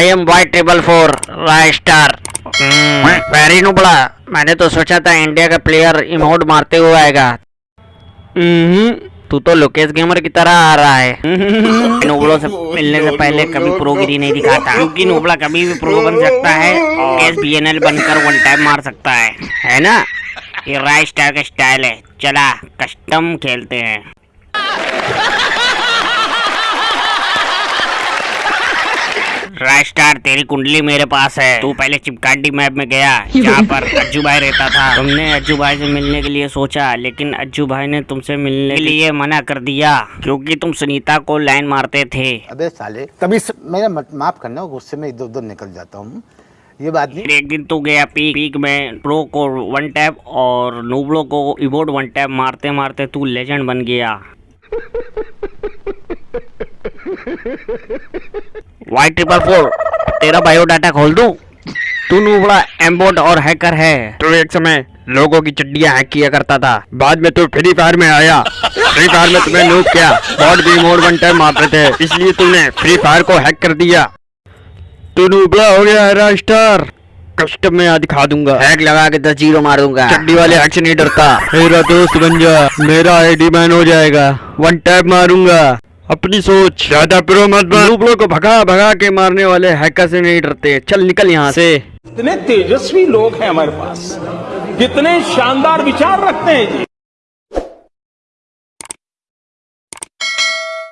I am Y triple four Rai star very नुबड़ा मैंने तो सोचा था इंडिया का प्लेयर इमोट मारते हुए आएगा। हम्म, तू तो लोकेश गेमर की तरह आ रहा है। नोबड़ों से मिलने से पहले कभी प्रोगिरी नहीं दिखाता। क्योंकि नोबड़ा कभी भी प्रो बन सकता है एस बी एन एल बनकर वन टाइम मार सकता है। है ना? ये राय स्टार का स्टाइल है। चला कस्टम खेलते हैं। राय स्टार तेरी कुंडली मेरे पास है। तू पहले चिपकाटी मैप में गया जहाँ पर अज्जू भाई रहता था। तुमने अज्जू भाई से मिलने के लिए सोचा लेकिन अज्जू भाई ने तुमसे मिलने के लिए मना कर दिया क्योंकि तुम सुनीता को लाइन मारते थे। अबे साले कभी. मेरा माफ़ करना गुस्से में इधर उधर निकल जाता हूँ। ये बात नहीं। एक दिन तू गया पीक पीक में प्रो को वन टैप और नूबड़ो को इवोट वन टैप मारते मारते तू लेजेंड बन गया। वाई ट्रिपल फोर तेरा बायोडाटा खोल दूँ? तू नूबड़ा एम्बोट और हैकर है। तो एक समय लोगों की चड्डियाँ हैक किया करता था। बाद में तू फ्री फायर में आया। फ्री फायर में तुम्हें नूब किया। बॉट भी मोड टाइम मारते थे। इसलिए तूने फ्री फायर को हैक कर दिया। तू नूबड़ा हो गया है स्टार कस्टम में आज दिखा दूँगा। हैक लगा के दस ज़ीरो मार दूँगा। चड्डी वाले हैक से नहीं डरता। मेरा दोस्त बन जा। मेरा आईडी बैन हो जाएगा। वन टैप मारूँगा। अपनी सोच। ज़्यादा प्रो मत बन। को भगा भगा के मारने वाले हैकर से नहीं डरते। चल निकल यहाँ से। इतने तेजस्वी लोग हैं हमारे पास। कितने शानदार विचार रखते हैं जी।